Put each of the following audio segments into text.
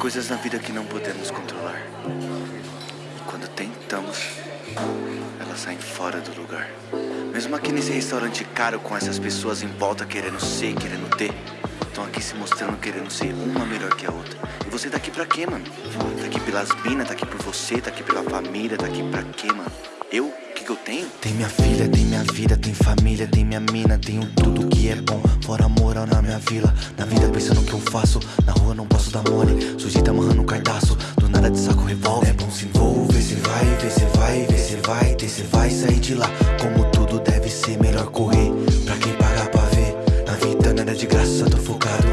coisas na vida que não podemos controlar. E quando tentamos, elas saem fora do lugar. Mesmo aqui nesse restaurante caro com essas pessoas em volta querendo ser, querendo ter. Estão aqui se mostrando querendo ser uma melhor que a outra. E você tá aqui pra quê, mano? Tá aqui pelas minas, tá aqui por você, tá aqui pela família, tá aqui pra quê, mano? Eu? O que, que eu tenho? Tem minha filha, tem minha vida, tem família, tem minha mina, tenho tudo que é bom. Fora moral na minha vila. Na vida pensando o que eu faço. Na rua não posso dar mole. Sujeita amarrando um cardaço. Do nada de saco revólver. É bom se envolver, cê vai, vê, cê vai, vê, cê vai ter, cê vai sair de lá. Como tudo deve ser, melhor correr. Pra quem pagar pra ver. Na vida nada de graça, tô focado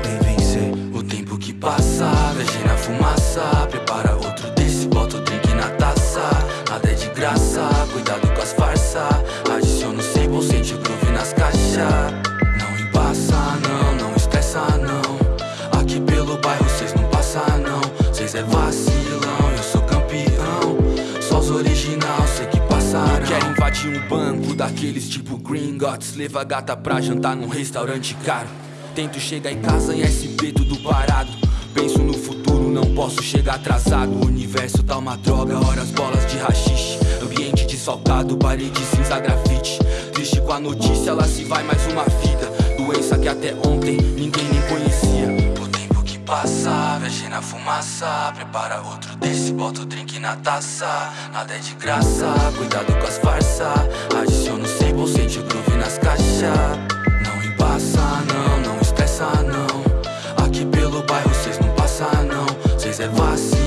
Um banco daqueles tipo Gringotts Leva a gata pra jantar num restaurante caro. Tento chegar em casa em SP tudo parado. Penso no futuro, não posso chegar atrasado. O universo tá uma droga, horas bolas de rachixe. Ambiente desfalcado, parede cinza grafite. Triste com a notícia, lá se vai mais uma vida Doença que até ontem ninguém nem conhecia Passa, viajei na fumaça Prepara outro desse, bota o drink na taça. Nada é de graça, cuidado com as farsa. Adiciona o sample, sente o groove nas caixas. Não embaça, não, não estressa, não. Aqui pelo bairro cês não passa, não. Cês é vacilão,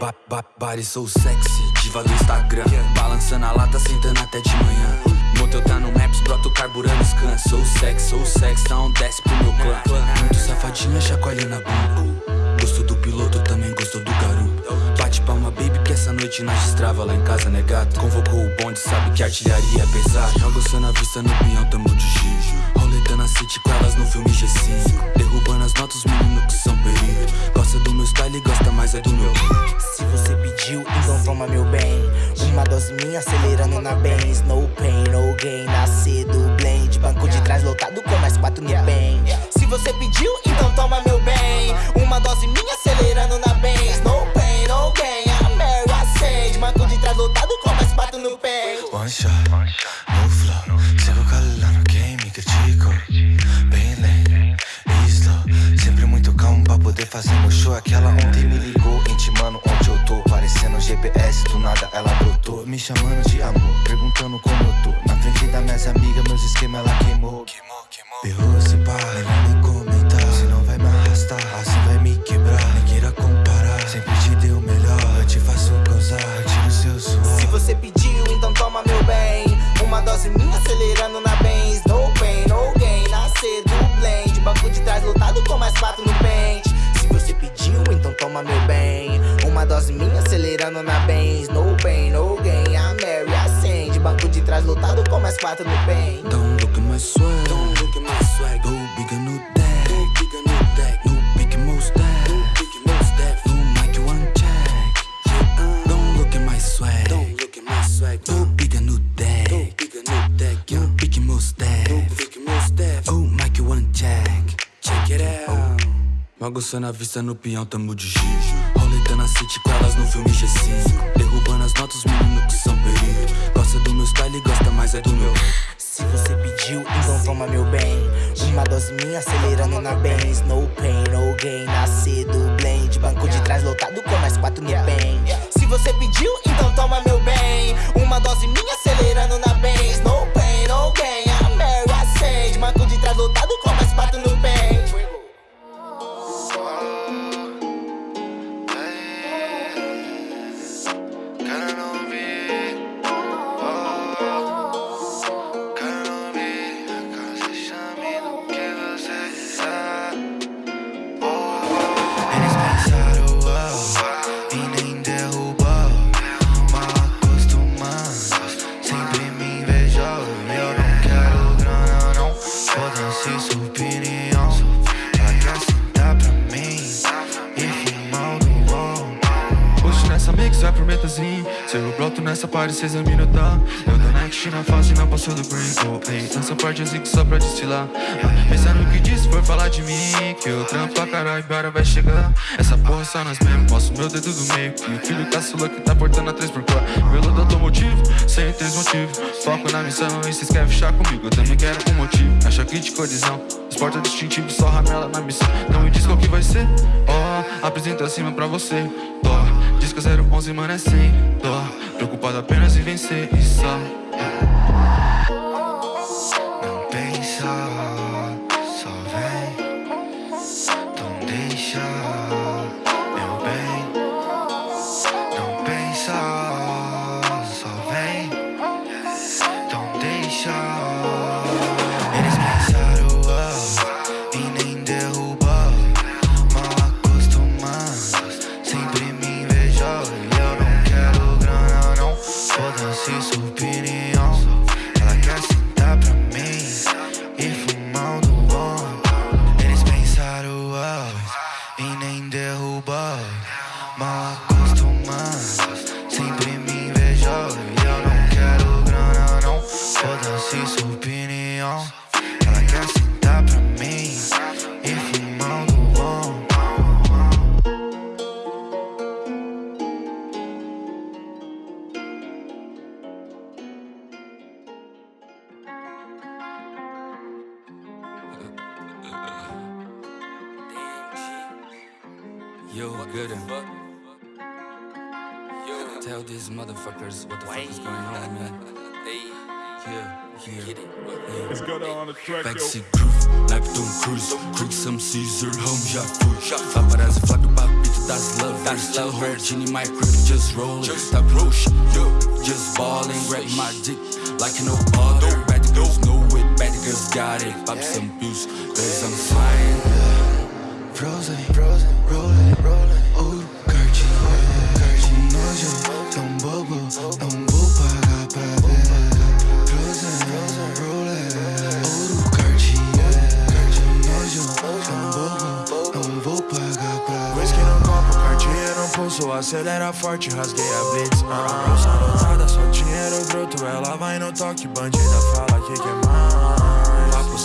Ba ba body so sexy, diva do Instagram. Balançando a lata, sentando até de manhã. Motel tá no Maps, brota o carburando scan. Sou sexy, sou sexy, então desce pro meu clã. Muito safadinha, chacoalhando a bunda. Gostou do piloto, também gostou do garoto. Bate palma, baby, que essa noite nós destrava Lá em casa, né gato? Convocou o bonde, sabe que artilharia é pesada. Aguçando a vista no pinhão, tamo de gijo Roletando a city com elas no filme G5 Derrubando as notas, menino que são perigo. Gosta do meu style, gosta mais é do meu Minha acelerando na Benz No pain, no gain, nascer do blend Banco de trás lotado com mais quatro no bem Se você pediu, então toma meu bem Uma dose minha acelerando na Benz No pain, no gain, a Mary acende Banco de trás lotado com mais quatro no bem One shot, no flow. Sigo calando quem me criticou. Bem lento e slow. Sempre muito calmo pra poder fazer meu show. Aquela ontem me ligou, intimando onde eu tô. Parecendo um GPS, do nada ela. Me chamando de amor, perguntando como eu tô. Na frente das minhas amigas, meus esquemas ela queimou. Berrou se pá, melhor nem comentar. Se não vai me arrastar, assim vai me quebrar. Nem queira comparar, sempre te dei o melhor. Eu te faço eu tiro seu suor. Se você pediu, então toma meu bem Uma dose minha acelerando na Benz No pain, no gain, nascer do blend Banco de trás lotado com mais quatro no pente Se você pediu, então toma meu bem Uma dose minha acelerando na Benz no mais quatro no pente Don't look at my swag. Don't look at my swag. Go big and no deck. Go big and no deck. No big most deck. No big most deck. No mic want check. Yeah, Don't look at my swag. Don't look at my swag. No big and no deck. No big and no deck. No big most deck. No big most deck. Oh, mic want check. Check it out. Aguçando a vista no peão, tamo de gijo Roletando a city com elas no filme G5 Derrubando as notas, menino que são perigo Gosta do meu style, gosta mais é do meu. Se você pediu, então toma meu bem. Uma dose minha acelerando na Benz. No pain, no gain, nascer do blend. Banco de trás lotado com mais quatro no bem Se você pediu, então toma meu bem. Uma dose minha acelerando na Benz você sua opinião. Acrescentar pra mim? E final do bom Puxa nessa mix é vai pro metazinho. Seu bloco parte, cê examina tá? Eu dou next na face, não passou do green oh, ei, Nessa parte eu zico só pra destilar ah, Pensa no que disse, for falar de mim Que eu trampo pra caralho, embora vai chegar. Essa porra só nós mesmo, posso meu dedo do meio. E o filho caçula que tá portando a 3x4 Veludo automotivo, sem três motivos. Foco na missão e cês querem fechar comigo. Eu também quero um motivo, acha que de colisão. Esporta distintivo, só ramela na missão. Não me diz qual que vai ser, ó oh, Apresenta acima pra você, que 011, mano, é sem dó. Preocupado apenas em vencer e só Yo, good. Yo. Tell these motherfuckers what the fuck is going on, man. Yeah, yeah. Let's go on the track, yo. Backseat groove, like Tom Cruise. Creek some Caesar, home já fui Paparazzi flaco papito das lovers Tell her, Genie, my crib, just roll it Tá push, yo, just ballin' Grab my dick like no other. Bad girls know it, bad girls got it. Pop some pills, cause I'm flying Frozen, frozen, rolling, rolling. Ouro, Cartier, Cartier Nojo, tão bobo, não vou pagar pra ver Frozen, frozen, rolling. Ouro, Cartier, Cartier Nojo, tão bobo, não vou pagar pra ver Whisky no copo, Cartier no pulso. Acelera forte, rasguei a blitz. Uh. Bolsa lotada, só dinheiro bruto. Ela vai no toque, bandida fala que quer Papo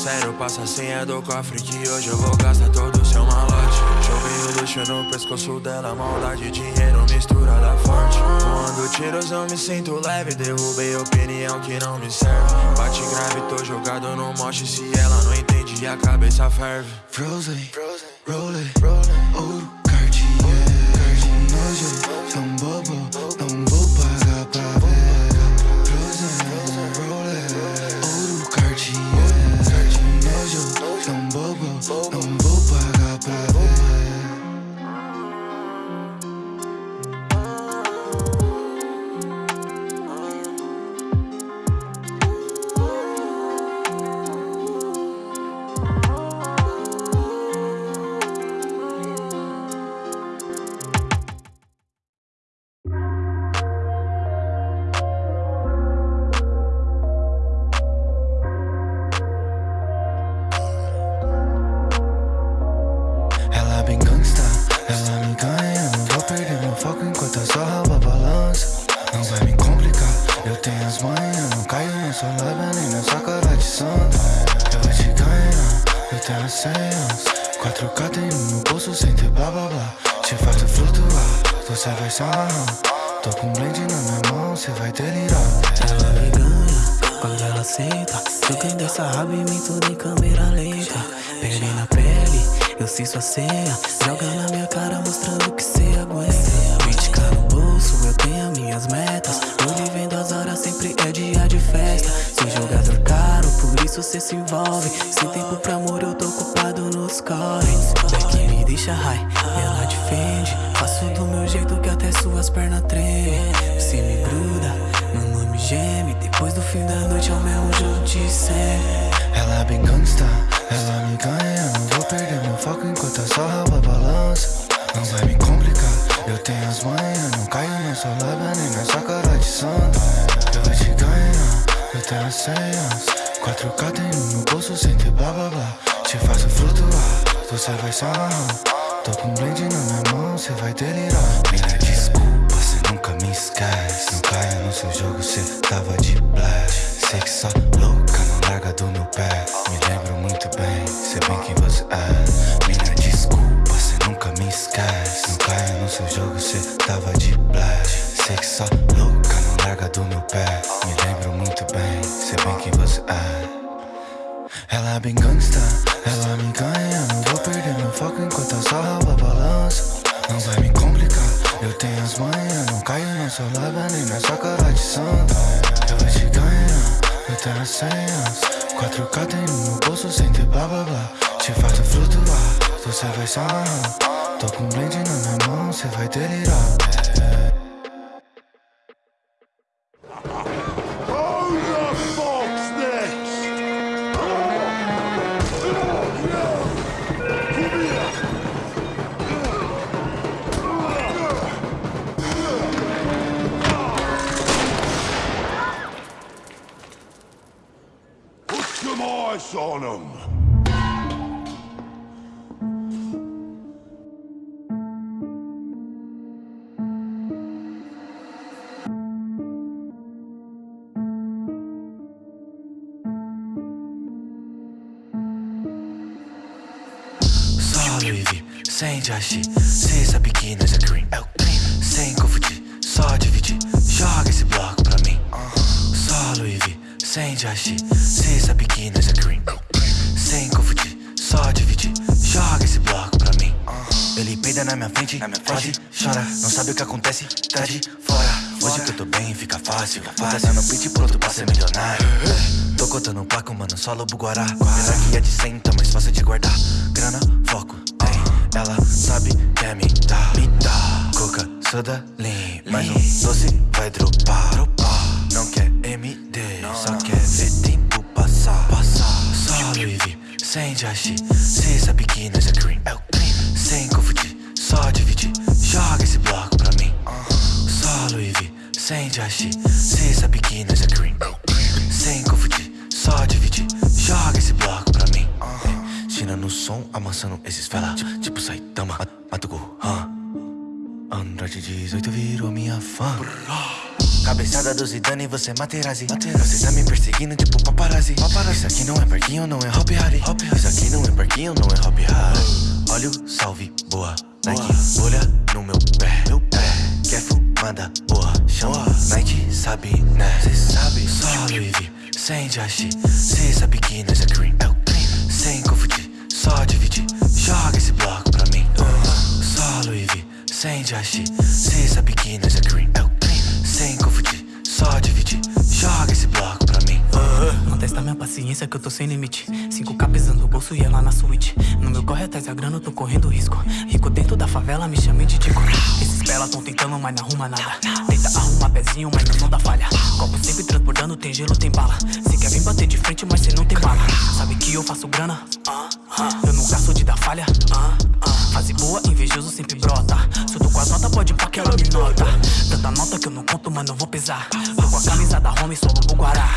sério, passa a senha do cofre Que hoje eu vou gastar todo o seu malote. Joguei o luxo no pescoço dela Maldade, dinheiro, misturada forte. Quando tiros eu me sinto leve Derrubei opinião que não me serve. Bate grave, tô jogado no moche Se ela não entende, a cabeça ferve. Frozen, 4K tem no meu bolso sem ter blá blá blá Te faço flutuar, você vai se amarrar Tô com um blend na minha mão, você vai delirar Ela me ganha quando ela senta Jogando essa raba em mim tudo em câmera lenta. Pele na pele, eu sei sua senha Joga na minha cara mostrando que cê aguenta 20k no bolso, eu tenho as minhas metas. Tô vivendo as horas, sempre é dia de festa Sou jogador caro, por isso cê se envolve. Sem tempo pra amor, eu tô ocupado nos corres. Beck me deixa high, ela defende. Faço do meu jeito que até suas pernas tremem. Você me gruda, mamãe me geme. Depois do fim da noite é o mesmo jogo de Ela bem gangsta, ela me ganha. Não vou perder meu foco enquanto eu só rabo a balança. Não vai me complicar, eu tenho as manhas. Não caio na sua lábia nem na sua cara de santo. Eu vou te ganhar, eu tenho as senhas 4K tem no bolso sem ter blá blá blá. Te faço flutuar, você vai se Tô com um blend na minha mão, você vai delirar. Mina, desculpa, cê nunca me seu jogo, cê tava de blast. Sei que só louca não larga do meu pé. Me lembro muito bem, sei bem quem você é. Mina, desculpa, cê nunca me esquece. Não caia no seu jogo, cê tava de blast. Sei que só louca larga do meu pé Me lembro muito bem, sei bem quem você é. Ela é bem gangsta, ela me ganha Não vou perder meu foco enquanto a balança. Não vai me complicar, eu tenho as manhas Não caio, não sou lava, nem na sua cara de santa. Eu vou te ganhar, eu tenho as senhas. 4K tem no meu bolso sem ter blá blá blá. Te faço flutuar, você vai se Tô com um blend na minha mão, você vai delirar Só Louis V, sem Jashi Cê sabe que nós é é cream Sem confundir, só dividir Joga esse bloco pra mim. Só Louis V, sem Jashi Cê sabe que nós é cream. Sem confundir, só dividir Joga esse bloco pra mim. Ele peida na minha frente, na minha frente. chora, não sabe o que acontece, tá de fora. Hoje que eu tô bem, fica fácil. Fazendo no pitch pronto pra ser milionário. Tô contando placo, mano, só lobo guará. Apesar que é de 100, tá mais fácil de guardar? Grana, foco, Ela sabe que é me dá, me dá Coca, soda, lean Mais um doce vai dropar, dropar. Não quer MD, só quer ver tempo passar, passar. Só Louis V sem Jashi. Cê sabe que nós é cream, é o cream. Sem confundir, só dividir. Joga esse bloco pra mim. Só Louis V, sem Jashi. Cê sabe que nós é cream, é o cream som, amassando esses fela Tipo Saitama, Mato Gohan Android 18 virou minha fã. Cabeçada do Zidane, você é Materazzi. Você tá me perseguindo tipo paparazzi. paparazzi. Isso aqui não é parquinho, não é Hop Harry Isso aqui não é parquinho, não é Hop Harry Olha o salve, boa. Nike, olha no meu pé. Meu pé. Quer fumada, boa. Chama Night, sabe, né? Cê sabe, V Sem Jashi Cê sabe que nós é cream. É só dividir Joga esse bloco pra mim. Só Louis V Sem Jashi Cê sabe que nós é cream É o sem confundir, só dividir testa minha paciência que eu tô sem limite. 5k pesando bolso e ela na suíte. No meu corre atrás da grana eu tô correndo risco. Rico dentro da favela me chamei de Tico Esses pelas tão tentando mas não arruma nada. Tenta arrumar pezinho mas não, não dá falha. Copo sempre transbordando, tem gelo, tem bala. Cê quer vir bater de frente mas cê não tem bala. Sabe que eu faço grana? Eu nunca sou de dar falha. Fase boa, invejoso sempre brota. Se eu tô com as notas pode pá que ela me nota. Tanta nota que eu não conto mas não vou pesar. Tô com a camisa da home, sou o Guará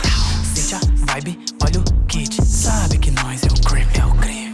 Sente a vibe, olha o kit. Sabe que nós é o crime, é o crime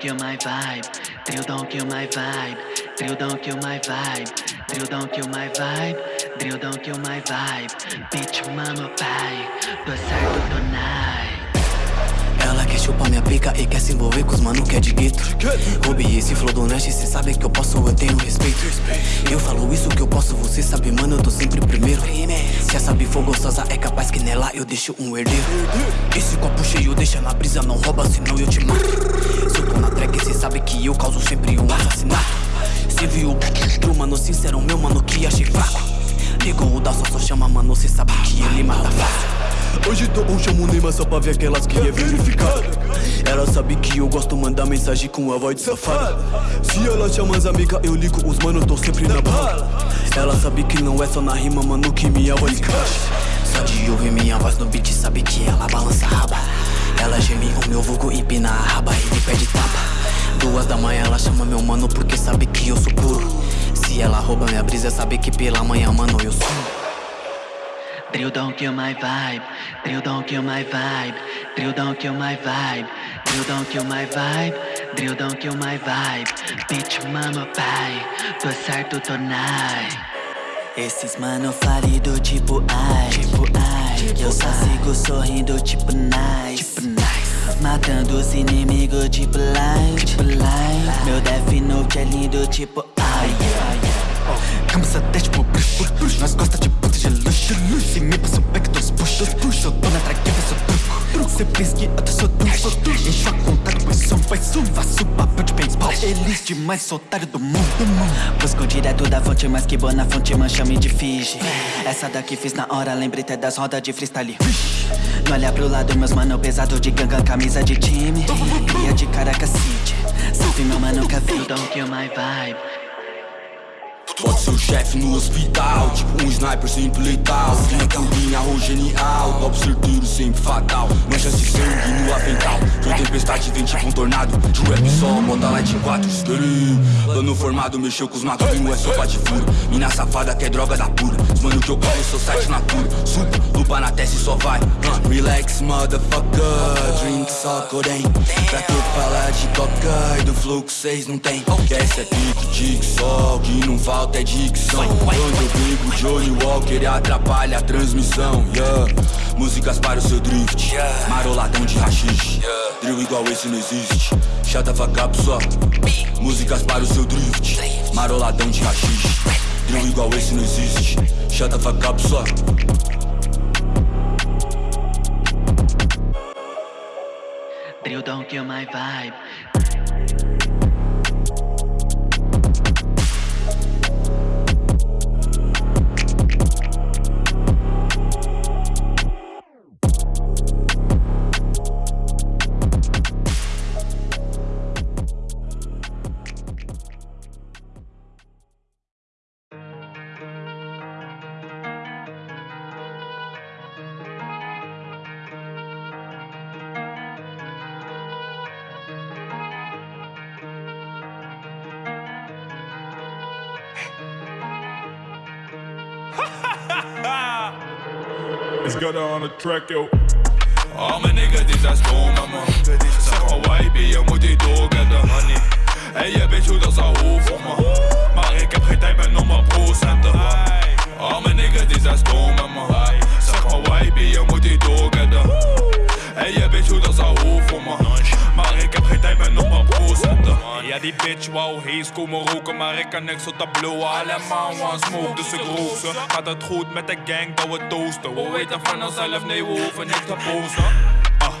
don't kill my vibe, drill don't kill my vibe, drill don't kill my vibe, drill don't kill my vibe, drill don't kill my vibe. Bitch, mama, pai, tô certo tonight. Ela quer chupar minha pica e quer se envolver com os mano que é de gueto. Ruby, esse flow do Nash, cê sabe que eu posso, eu tenho respeito. Eu falo isso que eu posso, você sabe mano, eu tô sempre primeiro. Se essa for gostosa é capaz que nela eu deixo um herdeiro. Esse copo cheio deixa na brisa, não rouba senão eu te mato. Se eu tô na track, cê sabe que eu causo sempre um assassinato. Cê viu o mano sincero, meu mano que achei fraco Ligou o da só, só chama mano, cê sabe que ele mata fácil Hoje tô um chamo Neymar só pra ver aquelas que é verificado Ela sabe que eu gosto, manda mensagem com a voz de safada. Se ela chama as amigas, eu ligo os manos, tô sempre na bala. Ela sabe que não é só na rima, mano, que minha voz encaixa. Só de ouvir minha voz no beat, sabe que ela balança a raba. Ela geme o meu vulgo, empina a raba e me pede tapa. Duas da manhã ela chama meu mano porque sabe que eu sou puro. Se ela rouba minha brisa, sabe que pela manhã, mano, eu sou. Drill don't kill my vibe. Drill don't kill my vibe. Drill don't kill my vibe. Drill don't kill my vibe. Drill don't kill my vibe. Bitch, mama, pai. Tô certo, tô. Esses mano falido tipo ai, tipo ai. Eu só sigo sorrindo tipo nice, tipo nice. Matando os inimigos tipo light, tipo light. Meu Death Note é lindo tipo ai, ai. Cabeça até tipo bruxo, Nós gosta de puta de luxo Se me passa back, todos puxo Eu tô na traqueira, sou truco. Cê pensa que até sou truco Encho a conta, depois sou um paixão Faço papel de paintball Eles demais, otário do mundo Busco direto da fonte, mas que boa na fonte, man, chame de Fiji Essa daqui fiz na hora, lembrei até das rodas de freestyle. Não olha pro lado, meus mano, pesado de ganga, camisa de time. Cria de Caracas City. Salve meu mano, café Don't kill my vibe Pode ser o chefe no hospital Tipo um sniper sempre letal. Linha por linha, arroz genial Golpe certeiro, sempre fatal. Manchas de sangue no avental Foi tempestade, vem tipo um tornado De rap só, bota light 4 Skirring Plano formado, mexeu com os matos Primo é sopa de furo. Mina safada que é droga da pura. Os mano que eu corro, sou site natura Supa, lupa na testa e só vai. Uh, Relax, motherfucker. Drink só corém Pra que falar de coca E do flow que cês não tem Essa é pique, sol Que não falta é dicção. Quando eu brigo Johnny Walker atrapalha a transmissão yeah. Músicas para o seu drift Maroladão de rachixe Drill igual esse não existe. Fuck up só. Músicas para o seu drift Maroladão de rachixe. Drill igual esse não existe. Fuck up só. Drill don't kill my vibe It's got on the track, yo. Al mijn niggas die zijn stom, man Zeg maar YB, je moet die doorgetten Hey, je weet hoe dat zou hoeven, man Maar ik heb geen tijd meer om mijn procenten Al mijn niggas die zijn stom, man Zeg maar YB, je moet die doorgetten Hey, je weet hoe dat zou hoeven, man Maar ik heb geen tijd meer om mijn procenten Ja, die bitch wou hees komen roken Maar ik kan niks op dat blowen Allemaal one smoke, dus ik rook ze. Gaat het goed met de gang, dat we toosten We weten van onszelf, nee, we hoeven niks te posten Ah,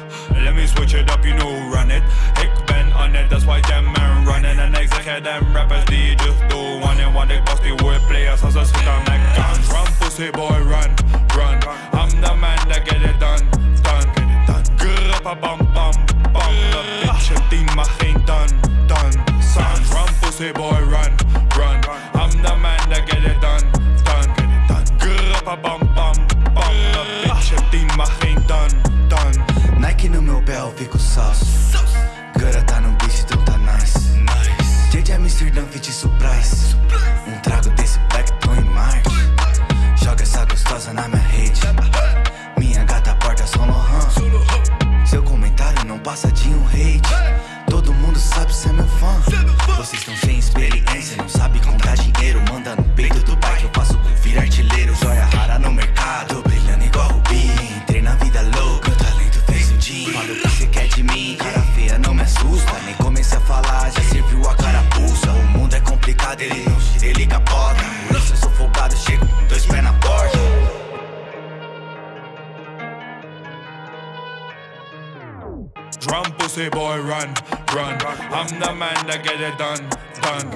let me switch it up, you know, run it. Ik ben on it, that's why them man running. En ik zeg je, them rappers die just do one and Want ik bust die wordplayers als ze schieten met guns Run, pussy boy, run, run. I'm the man that get it done, done. Bam, bam se va. say, boy, run, run. I'm the man that get it done, done.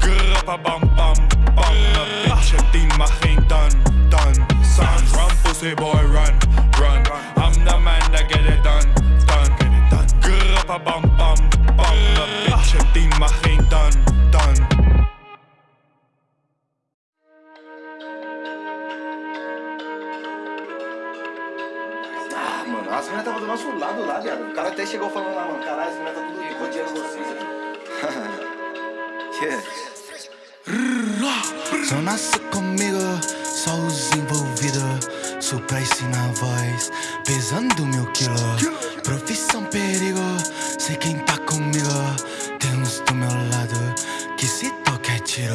Grappa bam bam bam. The bitch, die mag geen done. dan. Sounds run, pussy boy, run, run. I'm the man that get it done, done. Grappa bam bam bam. The bitch, die mag meninas tava do nosso lado lá, viado. O cara até chegou falando lá, mano, caralho, as meninas tá tudo rodeando vocês aqui. yeah. Zona comigo, só os envolvidos. Surprise na voz, pesando mil quilos. Profissão perigo, sei quem tá comigo. Tem uns do meu lado que se toca é tiro.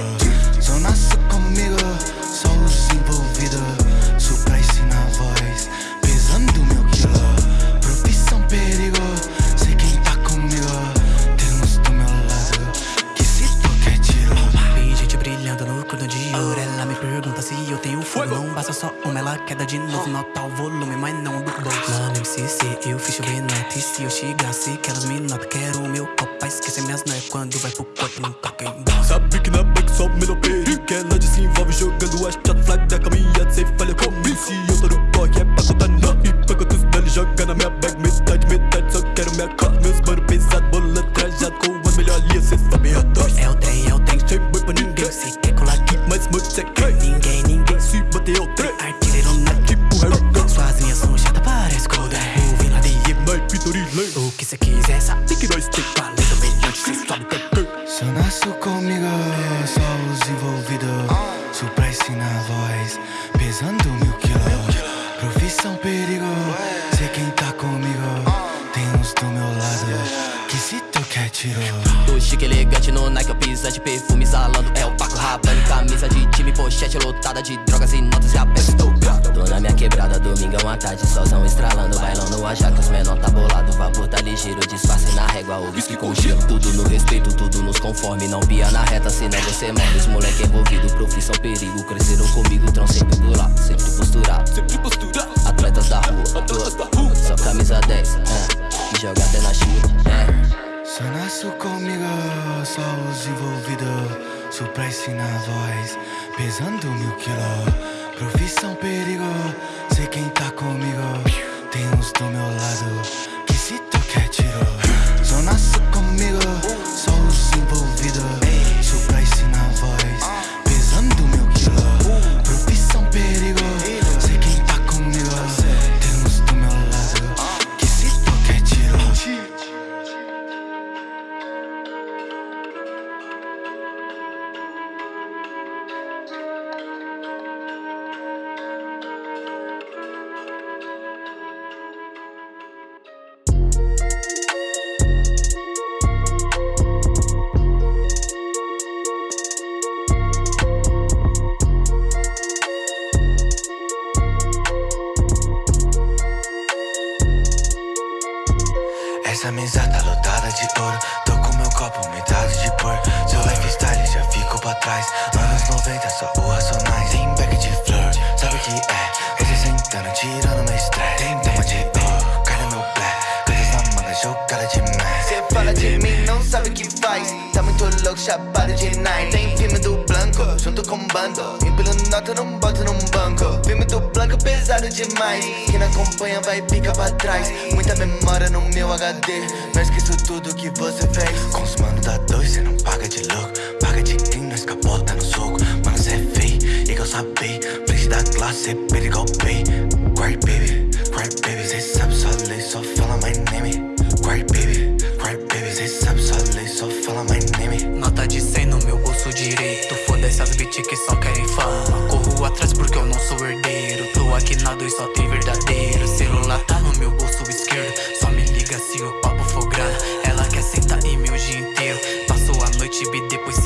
Zona comigo, só os envolvidos. Surprise na voz, pesando mil perigo, sei quem tá comigo. Tem uns do meu lado que se toca é tiro. Vi gente brilhando no cordão de ouro. Ela me pergunta se eu tenho fogo. Não basta só uma, ela queda de novo. Nota o volume, mas não do bolso Lá no MCC eu fiz chover E se eu chegasse que elas me notam Quero o meu copo. Pra esquecer minhas noias Quando vai pro corpo não toca em dó Sabe que na back só melhor perigo. Que ela desenvolve jogando a shot flag da caminhada Cê Régua, o whisky com gelo Tudo no respeito, tudo nos conforme Não pia na reta, senão você morre Os moleque envolvido, profissão perigo Cresceram comigo, trão sempre do lado Sempre posturado, Sempre posturado atletas da rua, Atletas da rua Só camisa 10, é, que joga até na China, é Sonaço comigo, só os envolvidos. Surprise na voz, pesando mil quilos. Profissão perigo, sei quem tá comigo. Tem uns do meu lado só os envolvidos. Surprise na voz, Tem filme do Blanco, junto com bando. Empilho nota, não boto num banco. Filme do Blanco, pesado demais. Quem não acompanha vai ficar pra trás. Muita memória no meu HD Não esqueço tudo que você fez. Com os mano da dois, cê não paga de louco. Paga de quem nós capota no soco. Mano, cê é feio, e que eu sabei. Frente da classe, cê perigo pay. Cry baby, cry baby. Cê sabe só lei, só fala my name direito. Foda-se as bitch que só querem fama. Corro atrás porque eu não sou herdeiro. Tô aqui na dois, só tem verdadeiro. Celular tá no meu bolso esquerdo. Só me liga se o papo for grana. Ela quer sentar em o dia inteiro. Passou a noite e depois